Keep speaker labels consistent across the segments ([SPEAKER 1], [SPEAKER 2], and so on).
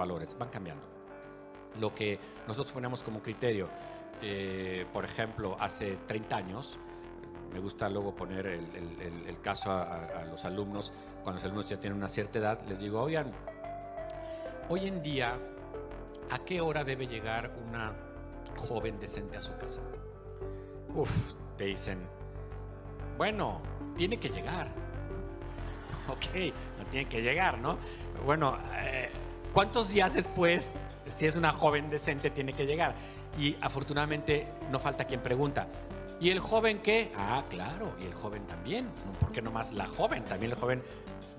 [SPEAKER 1] valores, van cambiando. Lo que nosotros ponemos como criterio, eh, por ejemplo, hace 30 años, me gusta luego poner el, caso a, los alumnos, cuando los alumnos ya tienen una cierta edad, les digo, oigan, hoy en día, ¿a qué hora debe llegar una joven decente a su casa? Uf, te dicen, bueno, tiene que llegar. Ok, no tiene que llegar, ¿no? Bueno, eh, ¿cuántos días después, si es una joven decente, tiene que llegar? Y afortunadamente no falta quien pregunta, ¿Y el joven qué? Ah, claro, y el joven también. ¿Por qué no más la joven? También el joven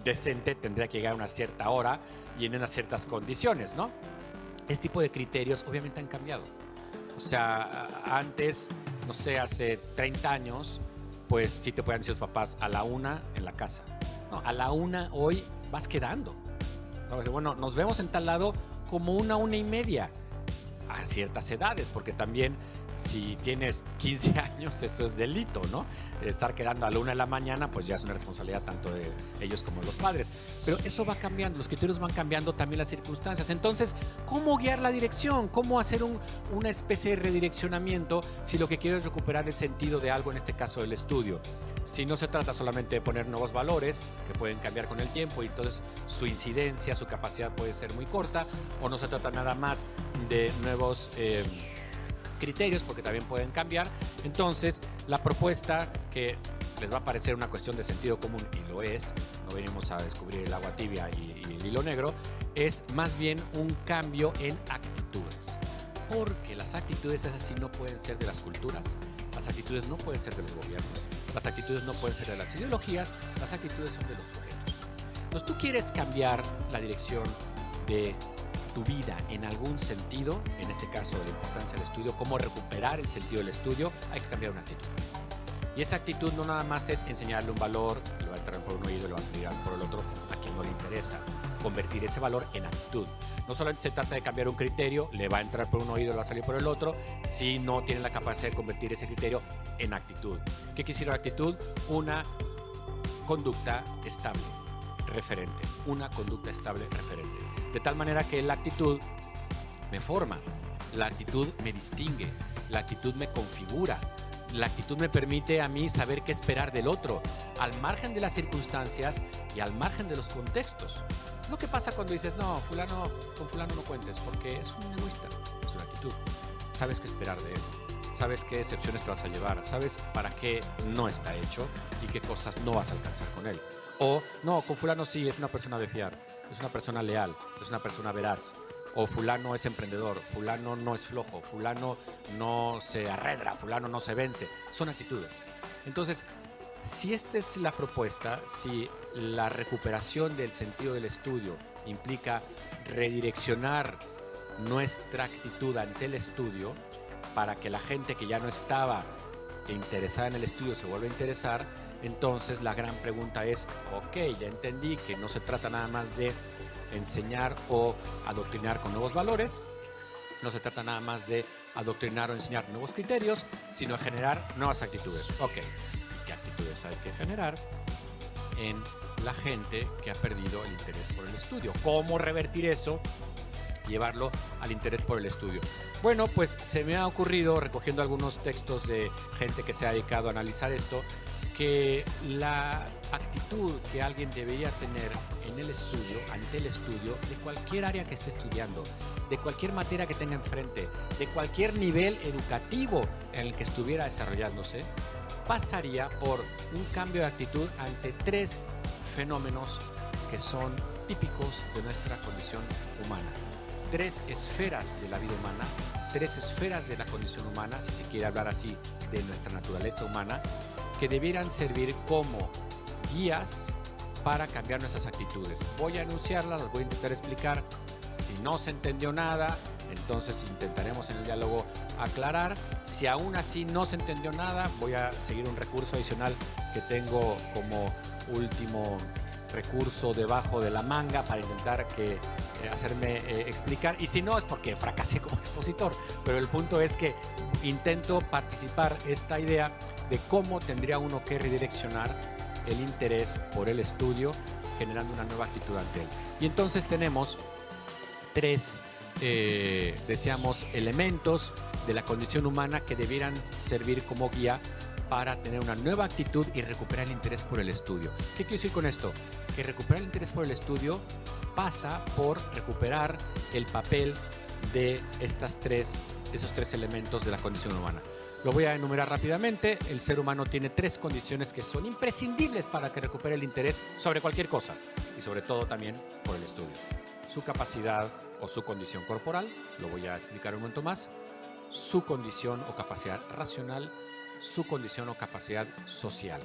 [SPEAKER 1] decente tendría que llegar a una cierta hora y en unas ciertas condiciones, ¿no? Este tipo de criterios obviamente han cambiado. O sea, antes, no sé, hace 30 años, pues sí te pueden decir los papás a la una en la casa. No, a la una hoy vas quedando. Bueno, nos vemos en tal lado como una, una y media a ciertas edades, porque también si tienes 15 años, eso es delito, ¿no? Estar quedando a la una de la mañana, pues ya es una responsabilidad tanto de ellos como de los padres. Pero eso va cambiando, los criterios van cambiando también las circunstancias. Entonces, ¿cómo guiar la dirección? ¿Cómo hacer una especie de redireccionamiento si lo que quiero es recuperar el sentido de algo, en este caso del estudio? Si no se trata solamente de poner nuevos valores que pueden cambiar con el tiempo y entonces su incidencia, su capacidad puede ser muy corta, o no se trata nada más de nuevos... Eh, criterios porque también pueden cambiar. Entonces, la propuesta que les va a parecer una cuestión de sentido común y lo es, no venimos a descubrir el agua tibia y, el hilo negro, es más bien un cambio en actitudes. Porque las actitudes es así no pueden ser de las culturas, las actitudes no pueden ser de los gobiernos, las actitudes no pueden ser de las ideologías, las actitudes son de los sujetos. Entonces tú quieres cambiar la dirección de tu vida en algún sentido, en este caso la importancia del estudio, cómo recuperar el sentido del estudio, hay que cambiar una actitud. Y esa actitud no nada más es enseñarle un valor, le va a entrar por un oído y le va a salir por el otro, a quien no le interesa. Convertir ese valor en actitud. No solamente se trata de cambiar un criterio, le va a entrar por un oído y va a salir por el otro, si no tiene la capacidad de convertir ese criterio en actitud. ¿Qué quisiera la actitud? Una conducta estable, referente. Una conducta estable, referente. De tal manera que la actitud me forma, la actitud me distingue, la actitud me configura, la actitud me permite a mí saber qué esperar del otro, al margen de las circunstancias y al margen de los contextos. Lo que pasa cuando dices, no, fulano, con fulano no cuentes, porque es un egoísta, es una actitud. Sabes qué esperar de él, sabes qué excepciones te vas a llevar, sabes para qué no está hecho y qué cosas no vas a alcanzar con él. O, no, con fulano sí, es una persona de fiar es una persona leal, es una persona veraz. O fulano es emprendedor, fulano no es flojo, fulano no se arredra, fulano no se vence. Son actitudes. Entonces, si esta es la propuesta, si la recuperación del sentido del estudio implica redireccionar nuestra actitud ante el estudio para que la gente que ya no estaba interesada en el estudio se vuelva a interesar, entonces la gran pregunta es, ok, ya entendí que no se trata nada más de enseñar o adoctrinar con nuevos valores, no se trata nada más de adoctrinar o enseñar nuevos criterios, sino generar nuevas actitudes. Ok, ¿qué actitudes hay que generar en la gente que ha perdido el interés por el estudio? ¿Cómo revertir eso? Llevarlo al interés por el estudio. Bueno, pues se me ha ocurrido, recogiendo algunos textos de gente que se ha dedicado a analizar esto, que la actitud que alguien debería tener en el estudio, ante el estudio, de cualquier área que esté estudiando, de cualquier materia que tenga enfrente, de cualquier nivel educativo en el que estuviera desarrollándose, pasaría por un cambio de actitud ante tres fenómenos que son típicos de nuestra condición humana. Tres esferas de la vida humana, tres esferas de la condición humana, si se quiere hablar así de nuestra naturaleza humana, que debieran servir como guías para cambiar nuestras actitudes. Voy a anunciarlas, las voy a intentar explicar. Si no se entendió nada, entonces intentaremos en el diálogo aclarar. Si aún así no se entendió nada, voy a seguir un recurso adicional que tengo como último recurso debajo de la manga para intentar que, eh, hacerme eh, explicar. Y si no, es porque fracasé como expositor. Pero el punto es que intento participar esta idea de cómo tendría uno que redireccionar el interés por el estudio generando una nueva actitud ante él. Y entonces tenemos tres, eh, decíamos, elementos de la condición humana que debieran servir como guía para tener una nueva actitud y recuperar el interés por el estudio. ¿Qué quiero decir con esto? Que recuperar el interés por el estudio pasa por recuperar el papel de estas tres, esos tres elementos de la condición humana. Lo voy a enumerar rápidamente. El ser humano tiene tres condiciones que son imprescindibles para que recupere el interés sobre cualquier cosa y sobre todo también por el estudio. Su capacidad o su condición corporal, lo voy a explicar un momento más, su condición o capacidad racional, su condición o capacidad social.